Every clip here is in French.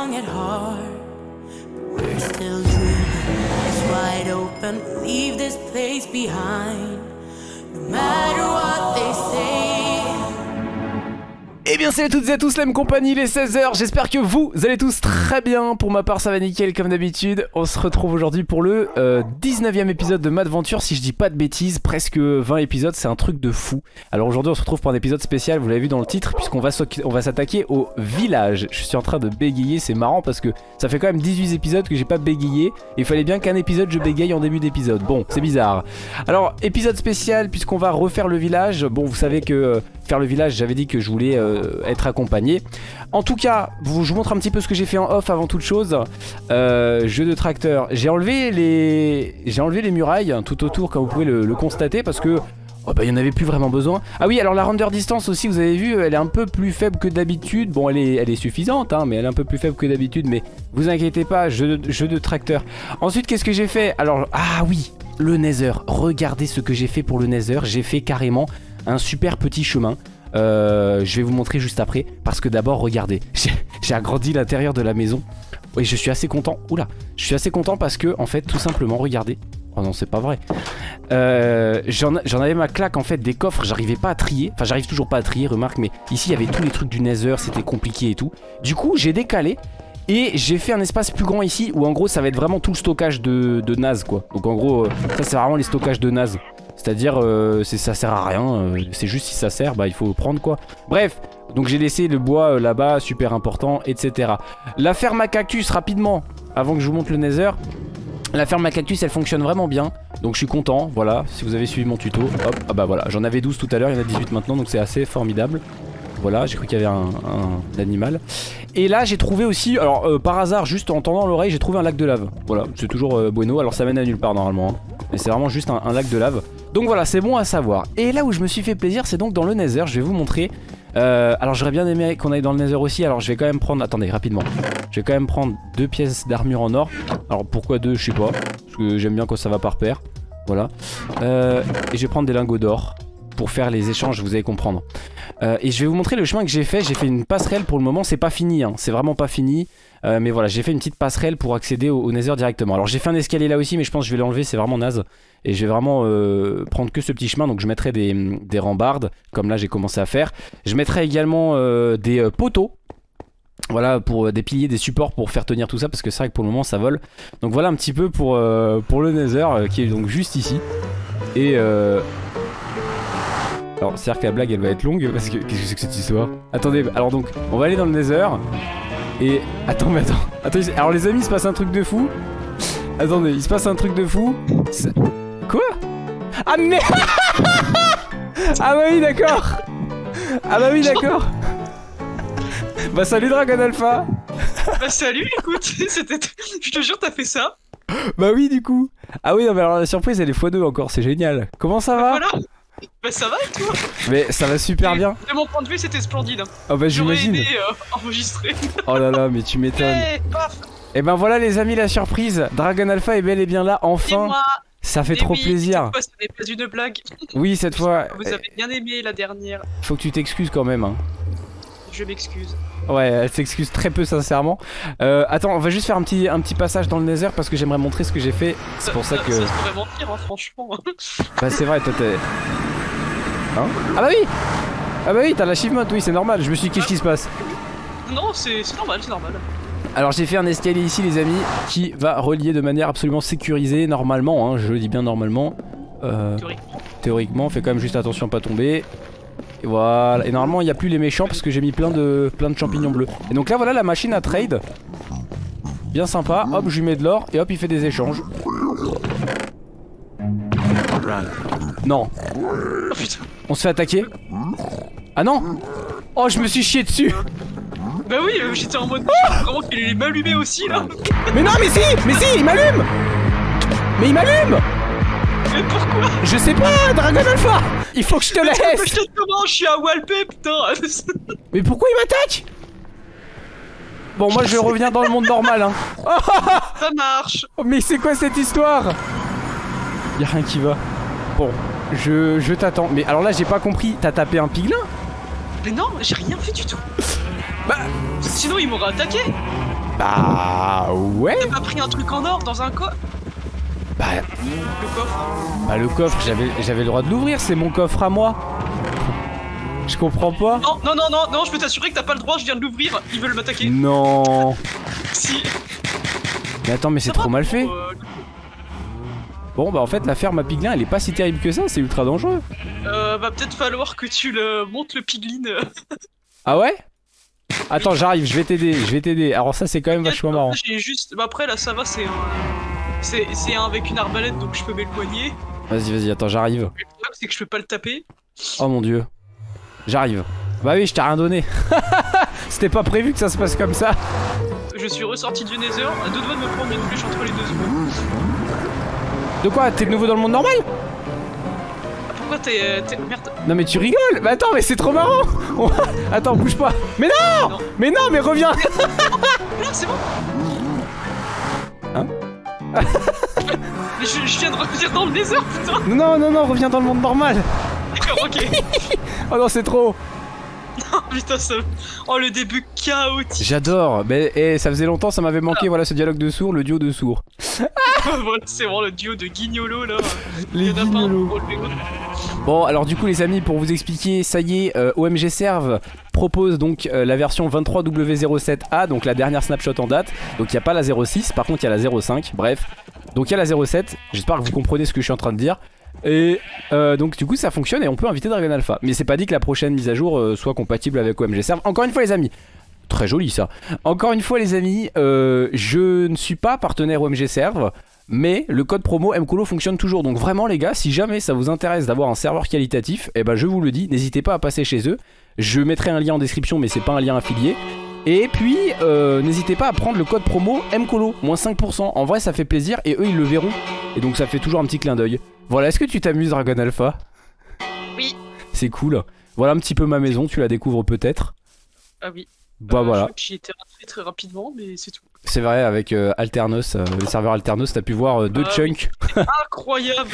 young at heart. But we're still dreaming, eyes wide open. Leave this place behind. No matter what they say. Eh bien salut à toutes et à tous la même compagnie, les 16h, j'espère que vous allez tous très bien, pour ma part ça va nickel comme d'habitude, on se retrouve aujourd'hui pour le euh, 19ème épisode de Madventure, si je dis pas de bêtises, presque 20 épisodes, c'est un truc de fou. Alors aujourd'hui on se retrouve pour un épisode spécial, vous l'avez vu dans le titre, puisqu'on va s'attaquer au village, je suis en train de bégayer, c'est marrant parce que ça fait quand même 18 épisodes que j'ai pas bégayé, il fallait bien qu'un épisode je bégaye en début d'épisode, bon c'est bizarre. Alors épisode spécial puisqu'on va refaire le village, bon vous savez que... euh, le village, j'avais dit que je voulais euh, être accompagné. En tout cas, vous, je vous montre un petit peu ce que j'ai fait en off avant toute chose. Euh, jeu de tracteur. J'ai enlevé les, j'ai enlevé les murailles hein, tout autour, comme vous pouvez le, constater, parce que oh bah, il n'y en avait plus vraiment besoin. Ah oui, alors la render distance aussi, vous avez vu, elle est un peu plus faible que d'habitude. Bon, elle est, elle est suffisante, hein, mais elle est un peu plus faible que d'habitude. Mais vous inquiétez pas, jeu de, jeu de tracteur. Ensuite, qu'est-ce que j'ai fait? Alors, ah oui, le Nether. Regardez ce que j'ai fait pour le Nether. J'ai fait carrément un super petit chemin. Euh, je vais vous montrer juste après parce que d'abord regardez j'ai agrandi l'intérieur de la maison. Oui je suis assez content. Oula je suis assez content parce que en fait tout simplement regardez. Oh non c'est pas vrai. Euh, j'en avais ma claque en fait des coffres. J'arrivais pas à trier. Enfin j'arrive toujours pas à trier remarque mais ici il y avait tous les trucs du nether c'était compliqué et tout. Du coup j'ai décalé et j'ai fait un espace plus grand ici où en gros ça va être vraiment tout le stockage de, de quoi. Donc en gros euh, ça c'est vraiment les stockages de naze c'est-à-dire, euh, ça sert à rien. euh, c'est juste si ça sert, bah il faut prendre quoi. Bref, donc j'ai laissé le bois euh, là-bas, super important, etc. La ferme à cactus, rapidement, avant que je vous montre le nether. La ferme à cactus, elle fonctionne vraiment bien. Donc je suis content, voilà. Si vous avez suivi mon tuto, hop, ah bah voilà. J'en avais 12 tout à l'heure, il y en a 18 maintenant, donc c'est assez formidable. Voilà, j'ai cru qu'il y avait un, animal. Et là, j'ai trouvé aussi, alors par hasard, juste en tendant l'oreille, j'ai trouvé un lac de lave. Voilà, c'est toujours bueno. Alors ça mène à nulle part normalement. hein. Mais c'est vraiment juste un lac de lave. Donc voilà, c'est bon à savoir. Et là où je me suis fait plaisir, c'est donc dans le Nether. Je vais vous montrer. Euh, alors j'aurais bien aimé qu'on aille dans le Nether aussi. Alors je vais quand même prendre. Attendez, rapidement. Je vais quand même prendre deux pièces d'armure en or. Alors pourquoi deux Je sais pas. Parce que j'aime bien quand ça va par paire. Voilà. Euh, et je vais prendre des lingots d'or pour faire les échanges. Vous allez comprendre. Euh, et je vais vous montrer le chemin que j'ai fait. J'ai fait une passerelle pour le moment. C'est pas fini. hein. C'est vraiment pas fini. Euh, mais voilà, j'ai fait une petite passerelle pour accéder au, Nether directement. Alors j'ai fait un escalier là aussi, mais je pense que je vais l'enlever. C'est vraiment naze. Et je vais vraiment euh, prendre que ce petit chemin. Donc je mettrai des, des rambardes, comme là j'ai commencé à faire. Je mettrai également des poteaux. Voilà, pour des piliers, des supports pour faire tenir tout ça. Parce que c'est vrai que pour le moment ça vole. Donc voilà un petit peu pour, pour le Nether, qui est donc juste ici. Et... Alors c'est à dire que la blague elle va être longue parce que qu'est-ce que c'est que cette histoire? Attendez, alors donc on va aller dans le Nether et attends mais attends, attends alors les amis il se passe un truc de fou. Attendez, il se passe un truc de fou. Quoi? Ah mais Ah bah oui d'accord. Ah bah oui d'accord. Bah salut Dragon Alpha. Bah salut, écoute, c'était... Je te jure, t'as fait ça. Bah oui du coup. Ah oui non mais alors la surprise elle est x2 encore, c'est génial. Comment ça va? Voilà. Bah ça va et toi Mais ça va super bien De mon point de vue, c'était splendide. Oh bah j'imagine aimé euh, enregistrer. Oh là là mais tu m'étonnes Eh, paf Et ben voilà les amis la surprise Dragon Alpha est bel et bien là Et enfin moi Ça fait eh trop oui, plaisir Cette fois, ce n'est pas une blague. Oui cette fois Vous avez bien aimé la dernière. Faut que tu t'excuses quand même hein. Je m'excuse. Ouais elle s'excuse très peu sincèrement euh, Attends on va juste faire un petit, un petit passage dans le Nether Parce que j'aimerais montrer ce que j'ai fait C'est pour ça que... Ça se pourrait mentir, hein, franchement. Bah c'est vrai toi t'es... Hein Ah bah oui Ah bah oui t'as l'achievement oui c'est normal Je me suis dit qu'est-ce qui se passe non, c'est normal, c'est normal. Alors j'ai fait un escalier ici les amis Qui va relier de manière absolument sécurisée Normalement hein, je le dis bien normalement euh, Théoriquement. Théoriquement, on fait quand même juste attention à pas tomber. Et voilà. Et normalement, il n'y a plus les méchants parce que j'ai mis plein de, plein de champignons bleus. Et donc là, voilà la machine à trade. Bien sympa. Hop, je lui mets de l'or et hop, il fait des échanges. Non. Oh putain. On se fait attaquer Ah non Oh, je me suis chié dessus Bah oui, euh, j'étais en mode. Comment qu'il est m'allumer aussi là Mais non, mais si Mais si, il m'allume Mais il m'allume Mais pourquoi Je sais pas, Dragon Alpha Il faut que je te Mais laisse je te comment Je suis à Walpé, putain Mais pourquoi il m'attaque Bon, moi je reviens dans le monde normal, hein. Ça marche Oh, mais c'est quoi cette histoire? Y'a rien qui va. Bon, je, je t'attends. Mais alors là, j'ai pas compris. T'as tapé un piglin Mais non, j'ai rien fait du tout Bah, Sinon, il m'aurait attaqué Bah ouais T'as pas pris un truc en or dans un coffre? Bah, Le coffre bah le coffre, j'avais j'avais le droit de l'ouvrir, c'est mon coffre à moi. Je comprends pas. Non, non, non, non, non, je peux t'assurer que t'as pas le droit, je viens de l'ouvrir, ils veulent m'attaquer. Non. Si. Mais attends, mais c'est trop mal fait. euh, Bon bah en fait la ferme à piglin elle est pas si terrible que ça, c'est ultra dangereux. Euh, va peut-être falloir que tu le montes le piglin. Ah ouais? Attends j'arrive, je vais t'aider, je vais t'aider. Alors ça c'est quand même vachement marrant. J'ai juste. Bah après là ça va, c'est un. C'est c'est un avec une arbalète donc je peux m'éloigner. Vas-y vas-y, attends j'arrive. Le problème c'est que je peux pas le taper. Oh mon dieu. J'arrive. Bah oui je t'ai rien donné. C'était pas prévu que ça se passe comme ça. Je suis ressorti du Nether, à deux doigts de me prendre une flèche entre les deux yeux. De quoi T'es de nouveau dans le monde normal? Ah, Pourquoi t'es. euh, t'es- Merde. Non mais tu rigoles Mais attends mais c'est trop marrant Attends bouge pas Mais non Non. Mais non mais reviens Non, c'est bon Hein? Mais je, je viens de revenir dans le Nether, putain Non non non reviens dans le monde normal D'accord, ok. Oh non c'est trop Oh, putain, ça. Oh, le début chaotique. J'adore Mais eh, ça faisait longtemps ça m'avait manqué voilà ce dialogue de sourds, le duo de sourds. voilà, c'est vraiment le duo de guignolo là. Les Il y en a pas un guignolos. pour relever l'autre. Bon alors du coup les amis pour vous expliquer ça y est euh, OMG Serve propose donc euh, la version 23W07A donc la dernière snapshot en date donc il n'y a pas la 06 par contre il y a la 05 bref donc il y a la 07 j'espère que vous comprenez ce que je suis en train de dire et euh, donc du coup ça fonctionne et on peut inviter Dragon Alpha mais c'est pas dit que la prochaine mise à jour euh, soit compatible avec OMG Serve encore une fois les amis Très joli ça. Encore une fois les amis, euh, je ne suis pas partenaire OMG Serve, mais le code promo MCOLO fonctionne toujours. Donc vraiment les gars, si jamais ça vous intéresse d'avoir un serveur qualitatif, eh ben je vous le dis, n'hésitez pas à passer chez eux. Je mettrai un lien en description, mais c'est pas un lien affilié. Et puis, euh, n'hésitez pas à prendre le code promo MCOLO, moins 5%. En vrai, ça fait plaisir et eux, ils le verront. Et donc, ça fait toujours un petit clin d'œil. Voilà, est-ce que tu t'amuses, Dragon Alpha? Oui. C'est cool. Voilà un petit peu ma maison, tu la découvres peut-être. Ah oui. Bah Euh, voilà. J'y étais rentré très rapidement, mais c'est tout. C'est vrai, avec euh, Alternos, euh, le serveur Alternos, t'as pu voir euh, deux Ah chunks. Incroyable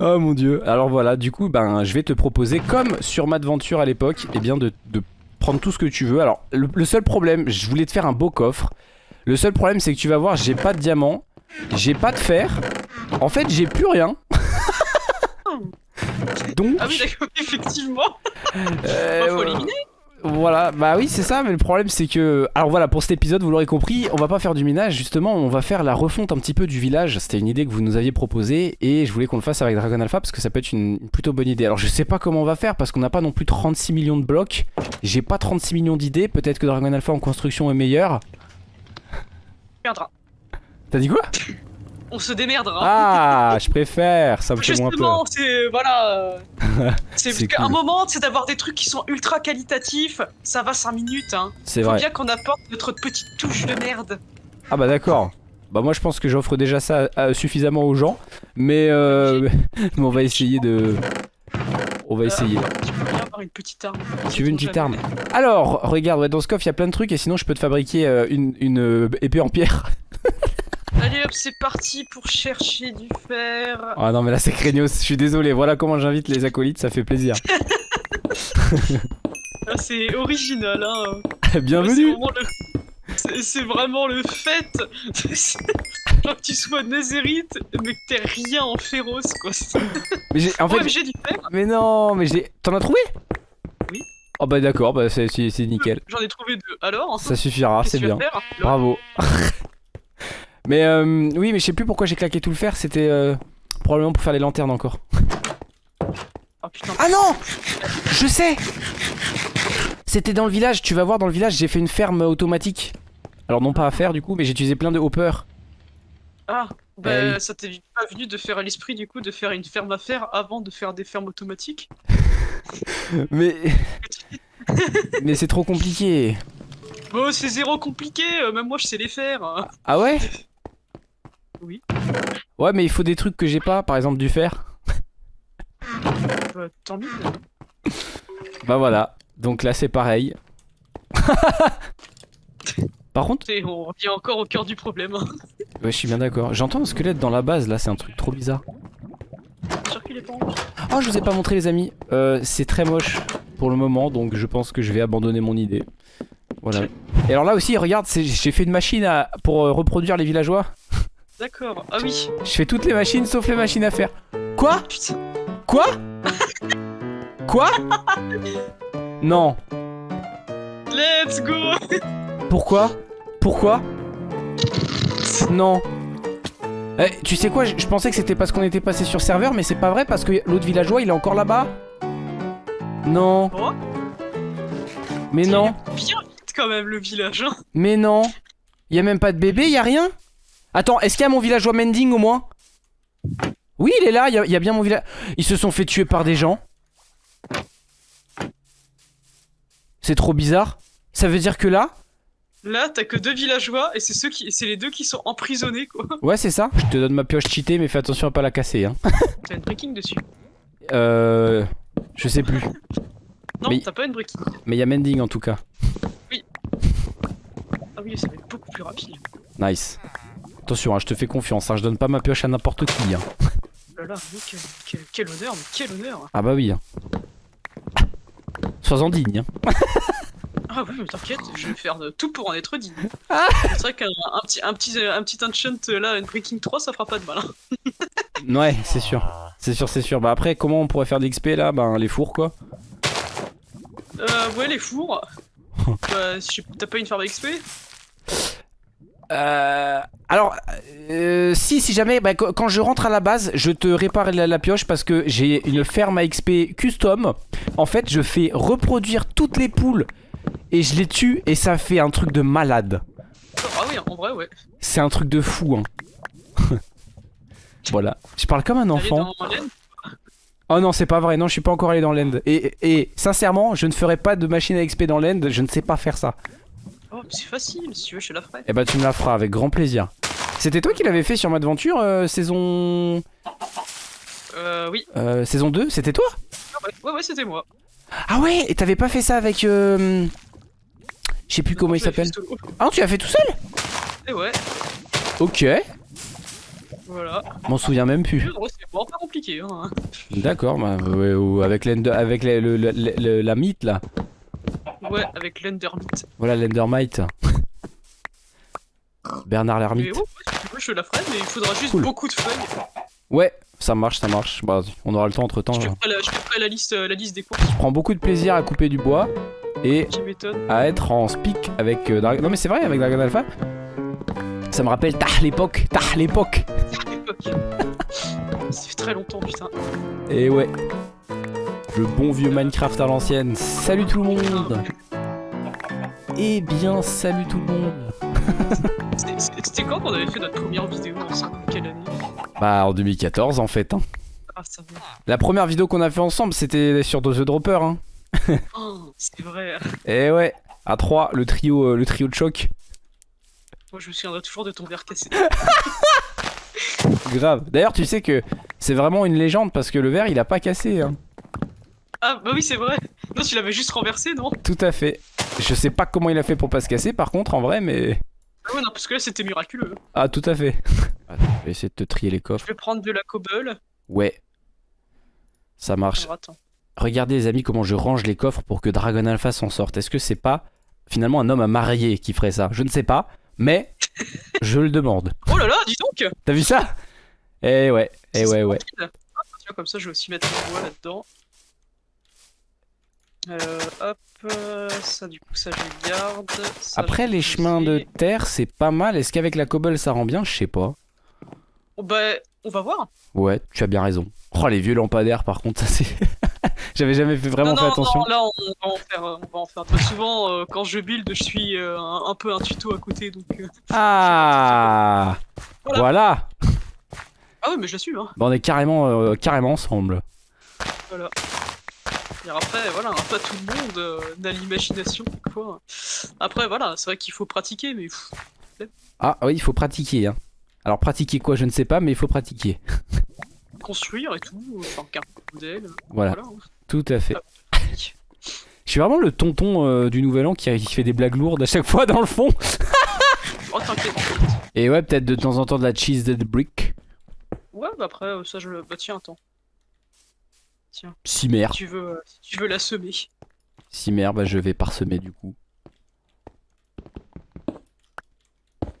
oh mon dieu. Alors voilà, du coup, ben, je vais te proposer, comme sur Madventure à l'époque, eh bien de, de prendre tout ce que tu veux. Alors, le, le seul problème, je voulais te faire un beau coffre. Le seul problème, c'est que tu vas voir, j'ai pas de diamant, j'ai pas de fer. En fait, j'ai plus rien. Donc, Ah oui, d'accord, effectivement. Bah, faut éliminer. Voilà, bah oui, c'est ça, mais le problème c'est que. Alors voilà, pour cet épisode, vous l'aurez compris, on va pas faire du minage, justement, on va faire la refonte un petit peu du village. C'était une idée que vous nous aviez proposée et je voulais qu'on le fasse avec Dragon Alpha parce que ça peut être une plutôt bonne idée. Alors je sais pas comment on va faire parce qu'on n'a pas non plus 36 millions de blocs, j'ai pas 36 millions d'idées, peut-être que Dragon Alpha en construction est meilleur. T'as dit quoi? On se démerdera. Ah, je préfère, ça me fait moins peur. Justement, c'est. Voilà. c'est parce qu'à un cool. moment, c'est d'avoir des trucs qui sont ultra qualitatifs. Ça va 5 minutes, hein. C'est Faut vrai. bien qu'on apporte notre petite touche de merde. Ah bah d'accord. Bah moi je pense que j'offre déjà ça euh, suffisamment aux gens, mais euh, mais on va essayer de... On va essayer. Euh, tu peux bien avoir une petite arme? Tu veux une petite arme. Alors, regarde, ouais, dans ce coffre, il y a plein de trucs et sinon je peux te fabriquer euh, une, une, épée en pierre. Allez hop, c'est parti pour chercher du fer. Ah non, mais là c'est craignos, je suis désolé. Voilà comment j'invite les acolytes, ça fait plaisir. Ah, c'est original, hein. Bienvenue c'est- vraiment le fait. Genre que tu sois nézérite, mais que t'aies rien en féroce, quoi. mais j'ai, En fait, Ouais, j'ai du fer. mais non, mais j'ai. T'en as trouvé? Oui. Oh bah d'accord, bah c'est, nickel. J'en ai trouvé deux. Alors Ça suffira, c'est bien. Bravo. Mais euh, oui, mais je sais plus pourquoi j'ai claqué tout le fer, c'était euh, probablement pour faire les lanternes encore. Oh putain. Ah non Je sais C'était dans le village, tu vas voir dans le village, j'ai fait une ferme automatique. Alors non pas à faire du coup, mais j'ai utilisé plein de hoppers. Ah, bah oui. ça t'est pas venu de faire à l'esprit du coup de faire une ferme à fer avant de faire des fermes automatiques? Mais... mais c'est trop compliqué. Bon, c'est zéro compliqué, euh, même moi je sais les faire. Ah ouais? Oui. Ouais mais il faut des trucs que j'ai pas, par exemple du fer. Bah, tant mieux. Bah voilà, donc là c'est pareil. Par contre, on revient encore au cœur du problème. hein. ouais, je suis bien d'accord. J'entends un squelette dans la base là, c'est un truc trop bizarre. Oh, je vous ai pas montré les amis. Euh, c'est très moche pour le moment, donc je pense que je vais abandonner mon idée. Voilà. Et alors là aussi, regarde, j'ai fait une machine à- pour euh, reproduire les villageois. D'accord. Ah oui. Je fais toutes les machines sauf les machines à faire. Quoi? Putain. Quoi? Quoi? Non. Let's go Pourquoi? Pourquoi? Non. Eh, tu sais quoi, je, je pensais que c'était parce qu'on était passé sur serveur, mais c'est pas vrai parce que l'autre villageois il est encore là-bas. Non. Oh. Mais non, Bien vite quand même le village. Hein. mais non. Y a même pas de bébé, y a rien? Attends, est-ce qu'il y a mon villageois Mending au moins? Oui, il est là, y a, y a bien mon village. Ils se sont fait tuer par des gens. C'est trop bizarre. Ça veut dire que là, Là, t'as que deux villageois et c'est ceux qui, c'est les deux qui sont emprisonnés quoi. ouais, c'est ça. Je te donne ma pioche cheatée, mais fais attention à pas la casser. Hein. T'as une breaking dessus. Euh. Je sais plus. Non, Mais- t'as pas une breaking. Mais y a Mending en tout cas. Ah oui, ça va être beaucoup plus rapide. Nice. Attention, hein, je te fais confiance, hein, je donne pas ma pioche à n'importe qui. Hein. Oh là là, mais quel, quel- quel honneur, mais quel honneur. Ah bah oui. Hein. Sois-en digne. Hein. Ah oui, mais t'inquiète, je vais faire de tout pour en être digne. Ah. C'est vrai qu'un un petit, un, petit, un petit enchant euh, là, une breaking 3, ça fera pas de mal. hein. Ouais, c'est sûr. C'est sûr, c'est sûr. Bah après, comment on pourrait faire des XP là? Ben les fours quoi. Euh, ouais, les fours. bah, si t'as pas une ferme XP Euh, alors, euh, si, si jamais, bah, qu- quand je rentre à la base, je te répare la, la pioche parce que j'ai une ferme à XP custom. En fait, je fais reproduire toutes les poules et je les tue et ça fait un truc de malade. Ah oui, en vrai, ouais. C'est un truc de fou. Hein. voilà. Je parle comme un enfant. Oh non, c'est pas vrai. Non, je suis pas encore allé dans l'end. Et, et sincèrement, je ne ferai pas de machine à XP dans l'end. Je ne sais pas faire ça. Oh, c'est facile, si tu veux, je te la ferai. Eh bah, tu me la feras avec grand plaisir. C'était toi qui l'avais fait sur Madventure euh, saison Euh, oui. euh, saison 2 C'était toi? Ah ouais, ouais, ouais, c'était moi. Ah ouais, et t'avais pas fait ça avec euh... Je sais plus comment il s'appelle. Ah non, tu l'as fait tout seul? Et ouais, Ok. voilà. M'en souviens même plus. C'est pas compliqué, hein. D'accord, bah, ouais, ou avec, avec le- le- la mythe là. Ouais, avec l'Endermite. Voilà l'Endermite. Bernard l'ermite. ouais, si tu veux, je la ferai, mais il faudra juste Cool. beaucoup de feuilles. Ouais, ça marche, ça marche. Bah, on aura le temps entre temps. Je te Je ferai la, je te ferai la liste, euh, la liste des courses. prends beaucoup de plaisir à couper du bois et à être en speak avec euh, Dragon. Non mais c'est vrai avec Dragon Alpha. Ça me rappelle tah l'époque, tah l'époque. à l'époque. Ça fait très longtemps, putain. Et ouais. Le bon vieux Minecraft à l'ancienne. Salut tout le monde. Eh bien, salut tout le monde. C'était- quand qu'on avait fait notre première vidéo ensemble Quelle année Bah en 2014 en fait. hein. Ah, ça va. La première vidéo qu'on a fait ensemble, c'était sur The Dropper. Hein. Oh, c'est vrai. Et ouais, à 3, le trio, euh, le trio de choc. Moi, je me souviendrai toujours de ton verre cassé. Grave. D'ailleurs, tu sais que c'est vraiment une légende parce que le verre il a pas cassé. Hein. Ah, bah oui, c'est vrai. Non, tu l'avais juste renversé, non? Tout à fait. Je sais pas comment il a fait pour pas se casser par contre en vrai, mais. Ah ouais, non, parce que là, c'était miraculeux. Ah, tout à fait. Attends, je vais essayer de te trier les Je coffres. vais prendre de la cobble. Ouais. Ça marche. Alors, attends. Regardez les amis comment je range les coffres pour que Dragon Alpha s'en sorte. Est-ce que c'est pas finalement un homme à marier qui ferait ça? Je ne sais pas, mais je le demande. Oh là là, dis donc T'as vu ça? Eh ouais, eh ouais, ouais. Ah, tiens, comme ça, je vais aussi mettre le bois là-dedans. Euh, hop, euh, ça du coup, ça je le garde. Ça, Après je les chemins de terre, c'est pas mal. Est-ce qu'avec la cobble ça rend bien? Je sais pas. Oh, bah, on va voir. Ouais, tu as bien raison. Oh les vieux lampadaires par contre, ça c'est. J'avais jamais fait vraiment non, fait attention. non, là, on va en faire. euh, On va en faire. Très souvent, euh, quand je build, je suis euh, un, un peu un tuto à côté, donc. euh, Ah Voilà. Voilà. Ah ouais, mais je la suis, hein. Bah, on est carrément, carrément ensemble. Voilà. Et après, voilà, pas tout le monde euh, n'a l'imagination, quoi. Après, voilà, c'est vrai qu'il faut pratiquer, mais Ah oui, il faut pratiquer. Hein. Alors pratiquer quoi, je ne sais pas, mais il faut pratiquer. construire et tout, euh, enfin, qu'un modèle. Voilà, Voilà. hein. tout à fait. Pratique. Je suis vraiment le tonton euh, du Nouvel An qui, qui fait des blagues lourdes à chaque fois dans le fond. Oh, t'inquiète. Et ouais, peut-être de temps en temps de la cheese dead brick. Ouais, bah après, euh, ça, je le. Bah tiens, attends. Si tu veux, euh, si tu veux la semer. Cimère, bah je vais parsemer du coup.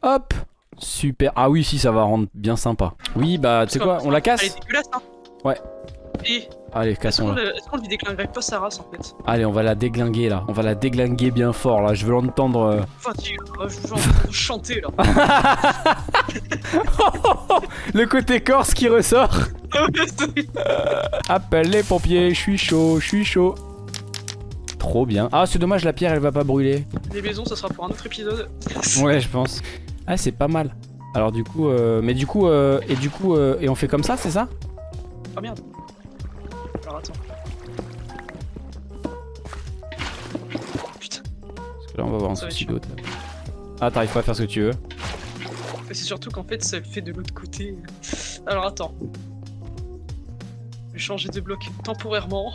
Hop Super. Ah oui, si, ça va rendre bien sympa. Oui, bah tu sais quoi, on la casse. Hein. Ouais. Et Allez, est-ce cassons-la. qu'on est-ce qu'on lui déclinguerait pas sa race en fait Allez, on va la déglinguer là. On va la déglinguer bien fort là. Je veux l'entendre. euh. Enfin, tu euh, je chanter là. Le côté corse qui ressort. Appelle les pompiers, je suis chaud, je suis chaud. Trop bien. Ah, c'est dommage, la pierre elle va pas brûler. Les maisons, ça sera pour un autre épisode. Ouais, je pense. Ah, c'est pas mal. Alors, du coup, euh, mais du coup, euh, et du coup, euh, et on fait comme ça, c'est ça? Ah merde. Alors attends. Putain. Parce que là, on va avoir un souci d'autre. Ah, t'arrives pas à faire ce que tu veux. Mais c'est surtout qu'en fait, ça le fait de l'autre côté. Alors attends. Je vais changer de bloc temporairement.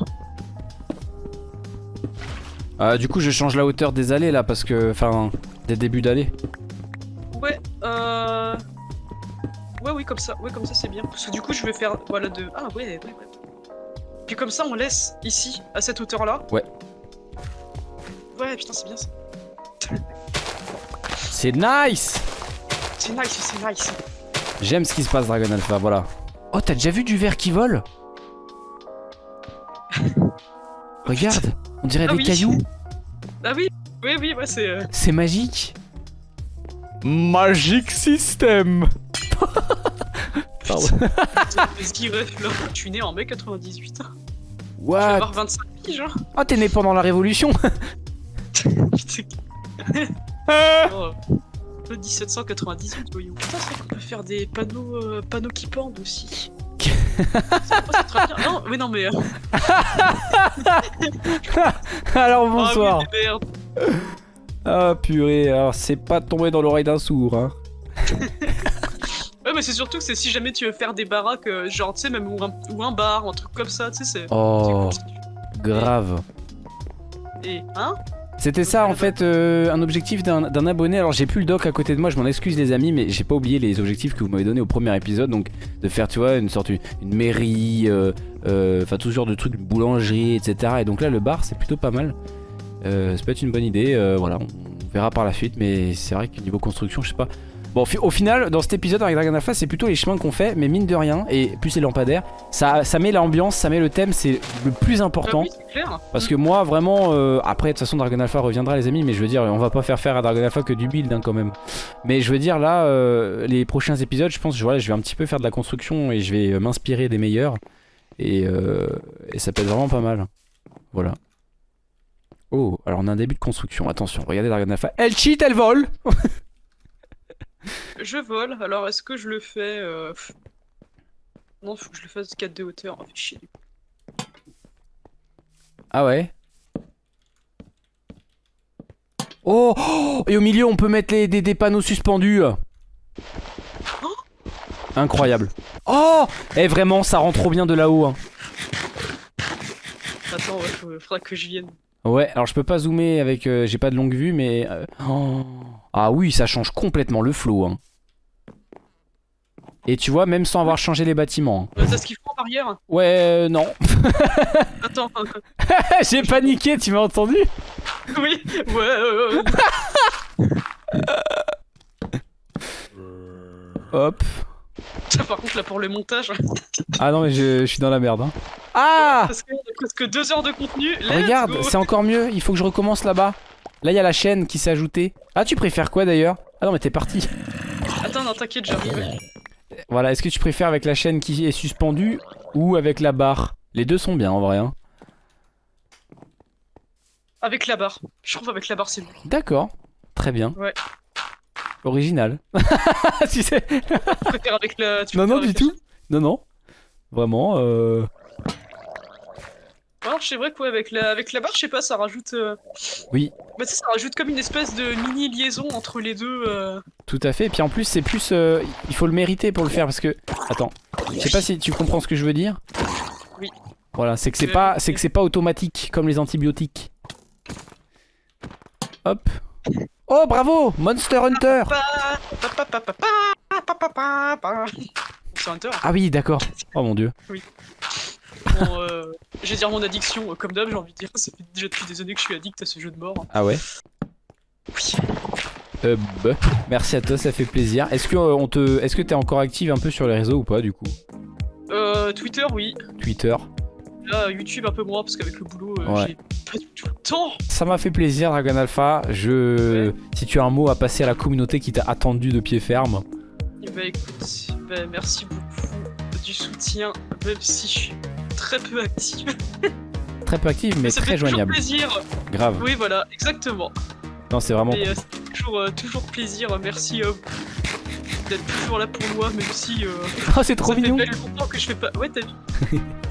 Ah, du coup, je change la hauteur des allées là, parce que, enfin, des débuts d'allées. Ouais, euh. Ouais, oui, comme ça. Ouais, comme ça, c'est bien. Parce que du coup, je vais faire. Voilà, de. Ah, ouais, ouais, ouais. Puis comme ça, on laisse ici, à cette hauteur-là. Ouais. Ouais, putain, c'est bien ça. C'est nice C'est nice, c'est nice. J'aime ce qui se passe, Dragon Alpha, voilà. Oh, t'as déjà vu du verre qui vole? Regarde, on dirait Ah des oui. cailloux. Ah oui, oui, oui, c'est. euh, C'est magique. Magic System. Pardon. Je suis né en mai 98. Je vais What avoir 25 piges, hein. Ah, t'es né pendant la Révolution. Oh, le 1798, voyons. Putain, c'est vrai qu'on peut faire des panneaux, euh, panneaux qui pendent aussi. c'est très bien. Non, mais non, mais. euh, Alors ah oui, bonsoir. mais merde. Ah purée, alors c'est pas tombé dans l'oreille d'un sourd. Hein. Mais c'est surtout que c'est si jamais tu veux faire des baraques, euh, genre, tu sais, même ou un, ou un bar, un truc comme ça, tu sais, c'est. Oh, grave. Et, hein? C'était ça en fait euh, un objectif d'un abonné. Alors j'ai plus le doc à côté de moi, je m'en excuse les amis, mais j'ai pas oublié les objectifs que vous m'avez donné au premier épisode. Donc de faire tu vois une sorte une, une mairie, euh, euh, enfin tout ce genre de trucs, boulangerie, etc. Et donc là le bar c'est plutôt pas mal. Ça peut être une bonne idée. voilà, on verra par la suite, mais c'est vrai que niveau construction, je sais pas. Bon, au final, dans cet épisode avec Dragon Alpha, c'est plutôt les chemins qu'on fait, mais mine de rien, et plus les lampadaires, ça, ça met l'ambiance, ça met le thème, c'est le plus Ah important. oui, clair. Parce que moi, vraiment, euh, après, de toute façon, Dragon Alpha reviendra, les amis, mais je veux dire, on va pas faire faire à Dragon Alpha que du build hein, quand même. Mais je veux dire, là, euh, les prochains épisodes, je pense, voilà, je vais un petit peu faire de la construction et je vais euh, m'inspirer des meilleurs. Et, euh, et ça peut être vraiment pas mal. Voilà. Oh, alors on a un début de construction. Attention, regardez Dragon Alpha. Elle cheat, elle vole Je vole, alors est-ce que je le fais. euh. Non, faut que je le fasse 4 de hauteur. Oh, fait chier. Ah ouais Oh, oh Et au milieu, on peut mettre les, des, des panneaux suspendus. Incroyable. Oh Et vraiment, ça rend trop bien de là-haut. hein. Attends, ouais, faudra que je vienne. Ouais, alors je peux pas zoomer avec... euh, J'ai pas de longue vue, mais... euh, oh. Ah oui, ça change complètement le flow. hein. Et tu vois, même sans avoir changé les bâtiments. hein. Euh, Ça ce qu'ils font en arrière? Ouais, euh, non. Attends, J'ai paniqué, tu m'as entendu? Oui, ouais, ouais, ouais. Hop. Tiens, par contre, là pour le montage, Ah non, mais je, je suis dans la merde. hein. Ah parce qu'il y a presque 2 heures de contenu, let's Regarde, c'est encore mieux, il faut que je recommence là-bas. Là, il y a la chaîne qui s'est ajoutée. Ah, tu préfères quoi d'ailleurs? Ah non, mais t'es parti. Attends, non, t'inquiète, j'arrive. Voilà, est-ce que tu préfères avec la chaîne qui est suspendue ou avec la barre? Les deux sont bien en vrai. hein. Avec la barre. Je trouve avec la barre, c'est mieux. D'accord, très bien. Ouais. Original. tu sais Tu préfères avec la. tu Non, non, du tout. Non, non. Vraiment, euh... Alors, c'est vrai quoi, avec la, avec la barre, je sais pas, ça rajoute. euh, Oui. Bah, ça rajoute comme une espèce de mini liaison entre les deux. euh, Tout à fait. Et puis en plus, c'est plus. euh, il faut le mériter pour le faire parce que. Attends. Je sais pas si tu comprends ce que je veux dire. Oui. Voilà, c'est que c'est Euh, pas, c'est que c'est pas automatique comme les antibiotiques. Hop. Oh, bravo Monster Hunter Ah oui, d'accord. Oh mon dieu. Oui. Bon, euh, je dire mon addiction, euh, comme d'hab, j'ai envie de dire. Ça fait déjà depuis des années que je suis addict à ce jeu de mort. Ah ouais? Oui. Merci à toi, ça fait plaisir. Est-ce que euh, on te, est-ce que t'es encore active un peu sur les réseaux ou pas du coup? Twitter, oui. Twitter. Là, YouTube, un peu moins, parce qu'avec le boulot, euh, Ouais. j'ai pas du tout le temps. Ça m'a fait plaisir, Dragon Alpha. Je, Ouais. si tu as un mot à passer à la communauté qui t'a attendu de pied ferme. Et bah écoute, bah, merci beaucoup du soutien, même si je suis très peu active. Très peu active, mais ça très fait joignable. plaisir. Grave. Oui, voilà, exactement. Non, c'est vraiment. Et euh, toujours, euh, toujours plaisir. Merci euh, d'être toujours là pour moi, même si euh, Oh, c'est trop ça mignon. fait longtemps que je fais pas. Ouais, t'as vu.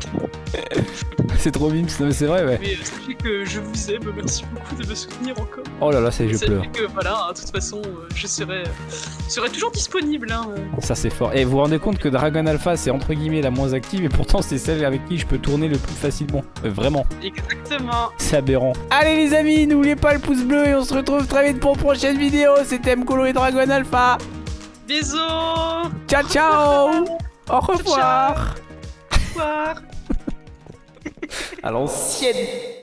C'est trop mais c'est vrai, ouais. Mais euh, sachez que je vous aime. Merci beaucoup de me soutenir encore. Oh là là, ça y est, je pleure. que voilà, hein, de toute façon, euh, je serai, serai toujours disponible. Hein, euh. Ça c'est fort. Et vous vous rendez compte que Dragon Alpha c'est entre guillemets la moins active et pourtant c'est celle avec qui je peux tourner le plus facilement. Euh, vraiment, Exactement. c'est aberrant. Allez les amis, n'oubliez pas le pouce bleu et on se retrouve très vite pour une prochaine vidéo. C'était Mkolo et Dragon Alpha. Bisous. Ciao ciao Au revoir Au revoir. À l'ancienne